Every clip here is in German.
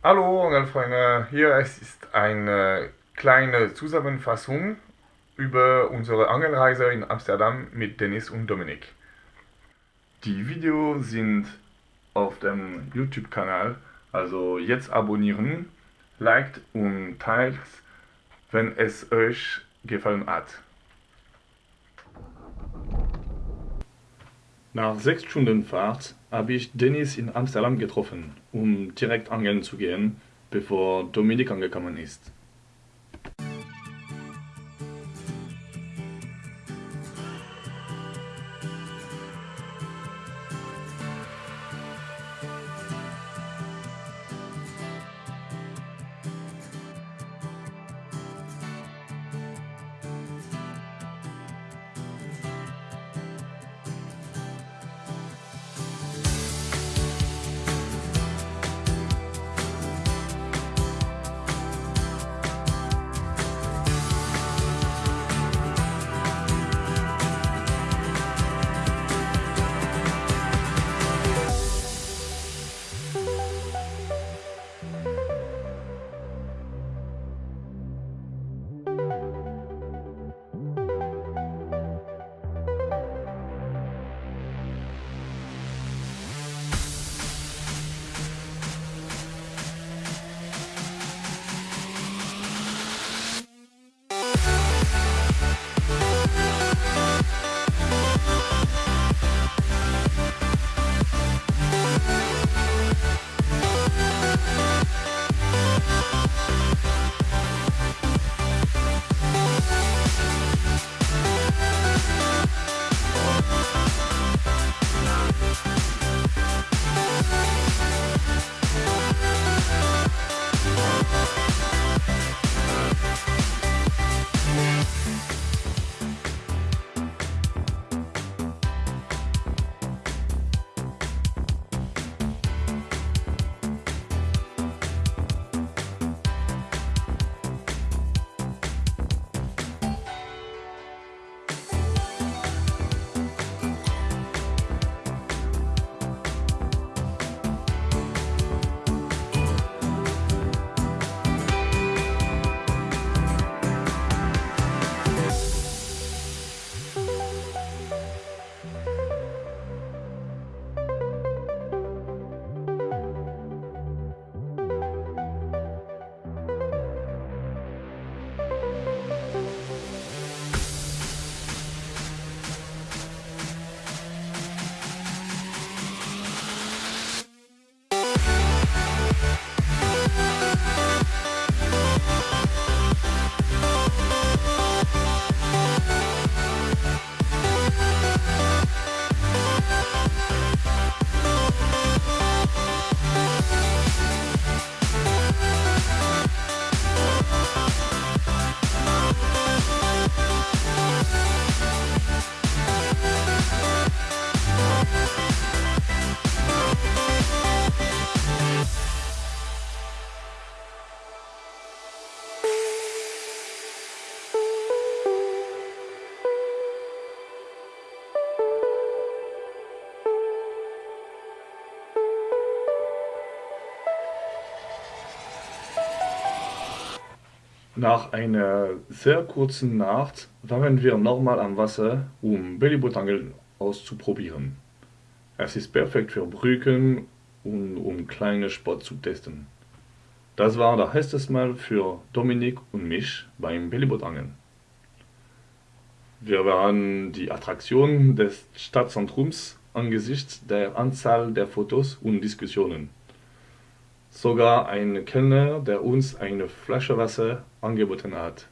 Hallo Angelfreunde, hier ist eine kleine Zusammenfassung über unsere Angelreise in Amsterdam mit Dennis und Dominik. Die Videos sind auf dem YouTube-Kanal, also jetzt abonnieren, liked und teilt, wenn es euch gefallen hat. Nach sechs Stunden Fahrt habe ich Dennis in Amsterdam getroffen, um direkt angeln zu gehen, bevor Dominik angekommen ist. Nach einer sehr kurzen Nacht waren wir nochmal am Wasser, um Bellybootangeln auszuprobieren. Es ist perfekt für Brücken und um kleine Spots zu testen. Das war das erste Mal für Dominik und mich beim Bellybootangeln. Wir waren die Attraktion des Stadtzentrums angesichts der Anzahl der Fotos und Diskussionen. Sogar ein Kellner, der uns eine Flasche Wasser angeboten hat.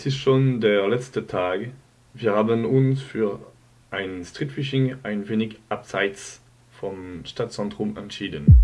Es ist schon der letzte Tag. Wir haben uns für ein Streetfishing ein wenig abseits vom Stadtzentrum entschieden.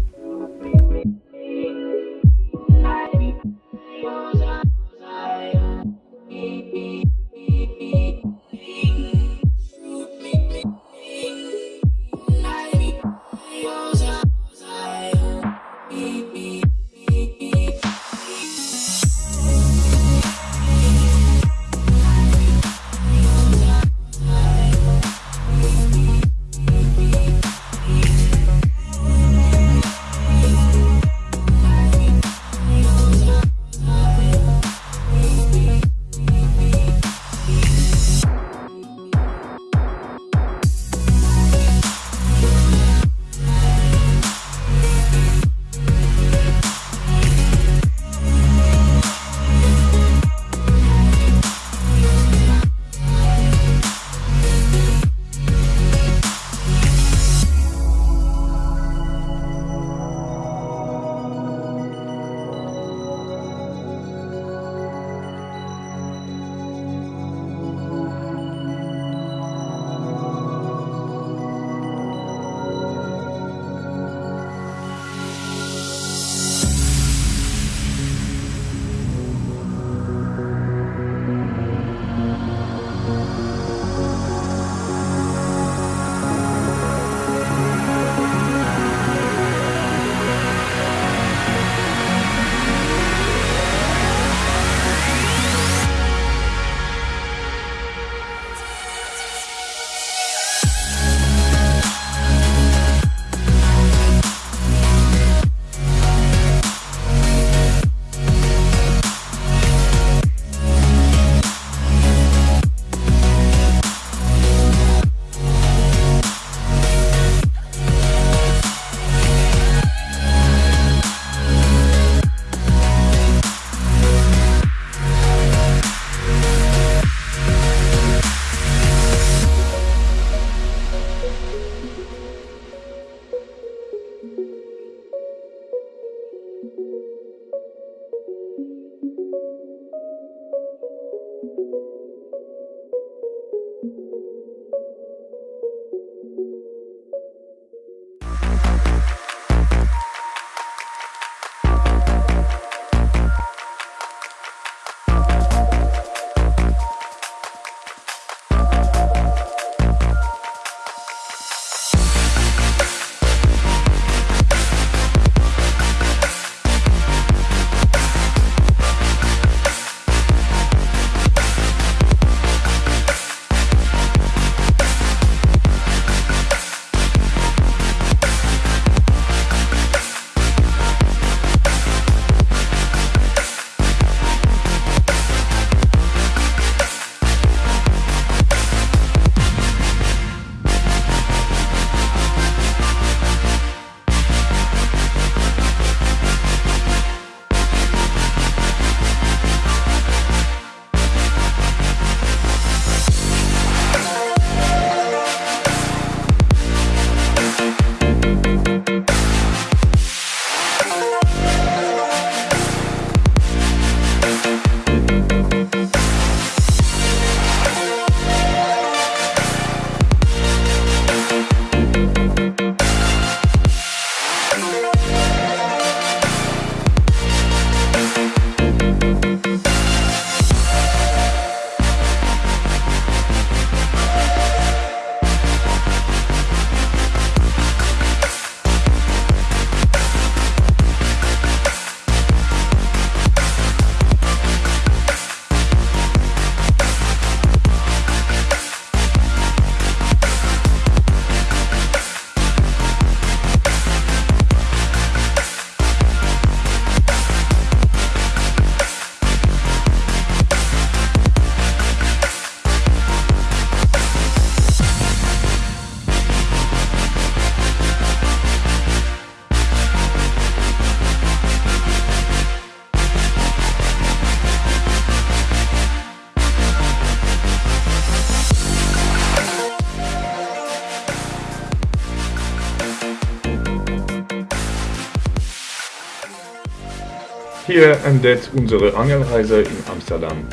Hier endet unsere Angelreise in Amsterdam.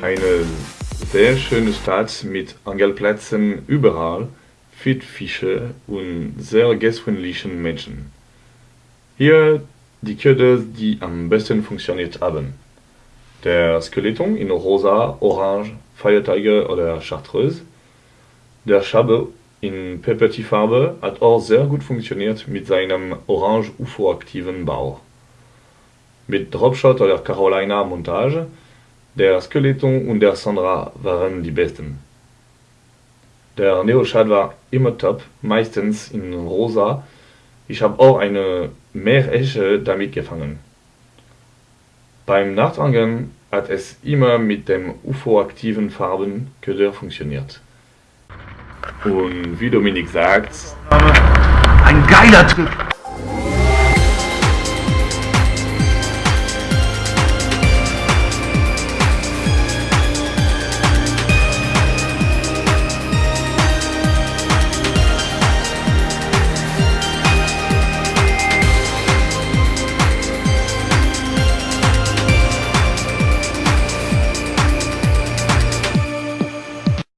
Eine sehr schöne Stadt mit Angelplätzen überall, viel Fische und sehr gastfreundlichen Menschen. Hier die Köder, die am besten funktioniert haben. Der Skeleton in rosa, orange, Feiertage oder Chartreuse. Der Schabe in Pepperti-Farbe hat auch sehr gut funktioniert mit seinem orange UFO-aktiven Bau. Mit Dropshot oder Carolina Montage, der Skeleton und der Sandra waren die besten. Der Neoshad war immer top, meistens in rosa. Ich habe auch eine Meeresche damit gefangen. Beim Nachtangeln hat es immer mit dem UFO-aktiven Farbenköder funktioniert. Und wie Dominik sagt, ein geiler Trip!